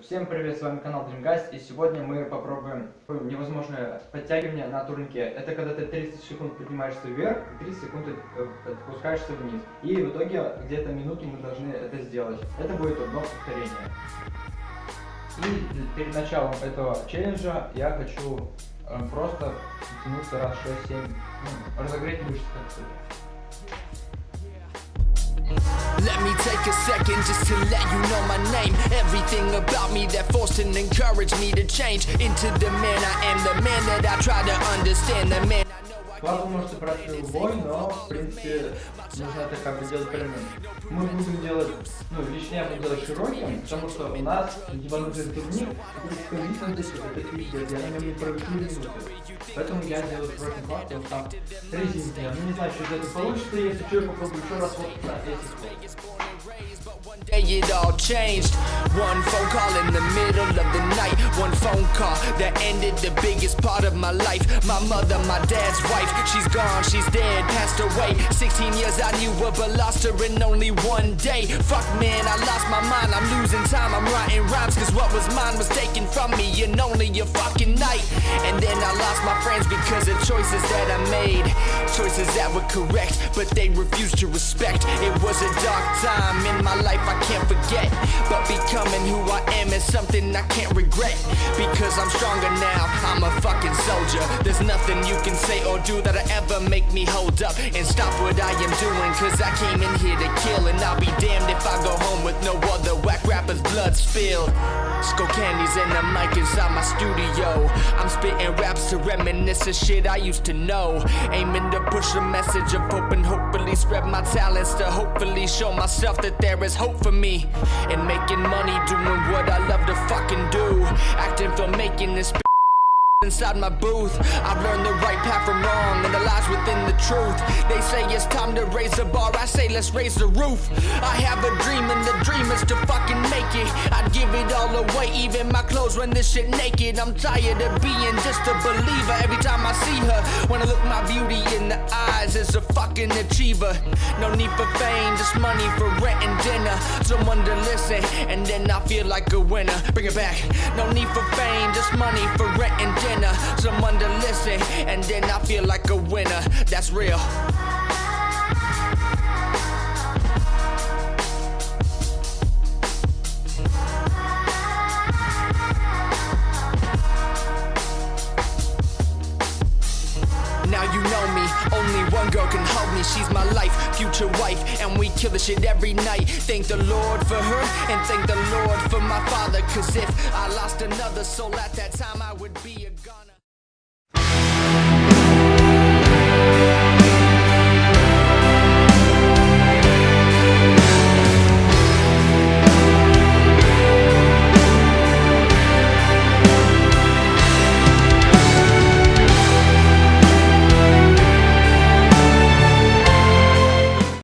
Всем привет, с вами канал Dreamgast, и сегодня мы попробуем невозможное подтягивание на турнике. Это когда ты 30 секунд поднимаешься вверх, и 30 секунд э, опускаешься вниз. И в итоге где-то минуту мы должны это сделать. Это будет одно повторение. И перед началом этого челленджа я хочу э, просто тянуться раз 6-7, ну, разогреть мышцы как сказать. Let me take a second just to let you know my name Everything about me that forced and encouraged me to change Into the man I am, the man that I try to understand The man I know I Плату можете брать любой, но в принципе нужно это как бы делать правильно. Мы будем делать, ну лично я буду делать широким, потому что у нас ебанутый турник, скорее это пиздец, я на нем не проведу минуты. Поэтому я делаю широким плату, вот там резинки. Ну не знаю, что из этого получится, если что, я попробую еще раз вот на One day it all changed. One phone call in the middle of the night. One phone call that ended the biggest part of my life. My mother, my dad's wife, she's gone, she's dead, passed away. 16 years I knew her, but lost her in only one day. Fuck man, I lost my mind. I'm losing time, I'm writing rhymes. Cause what was mine was taken from me in only a fucking night. And then I lost my friends because of choices that I made. Choices that were correct, but they refused to respect. It was a dark time in my life. I can't forget But becoming who I am is something I can't regret. Because I'm stronger now, I'm a fucking soldier. There's nothing you can say or do that'll ever make me hold up And stop what I am doing. Cause I came in here to kill And I'll be damned if I go home with no other whack rappers blood spilled. Skull candies and the mic inside my studio. I'm spitting reminisce shit I used to know. Aiming to push a message of hope and hopefully spread my talents To hopefully show myself that there is hope for me. And making money doing what I love to fucking do. Acting for making this inside my booth. I've learned the right path from wrong and the lies within the truth. They say it's time to raise the bar, I say let's raise the roof. I have a dream and the dream is to fucking make it. I'd give it all away, even my clothes when this shit naked. I'm tired of being just a believer. Every time I see her Wanna look my beauty in the eyes as a fucking achiever. No need for fame, just money for rent and dinner. Someone to listen and then I feel like a winner. Bring it back, no need for fame, just money for rent and dinner. Someone to listen, and then I feel like a winner. That's real. Hold me She's my life, future wife, and we kill the shit every night. Thank the Lord for her, and thank the Lord for my father. Cause if I lost another soul at that time I would be a goner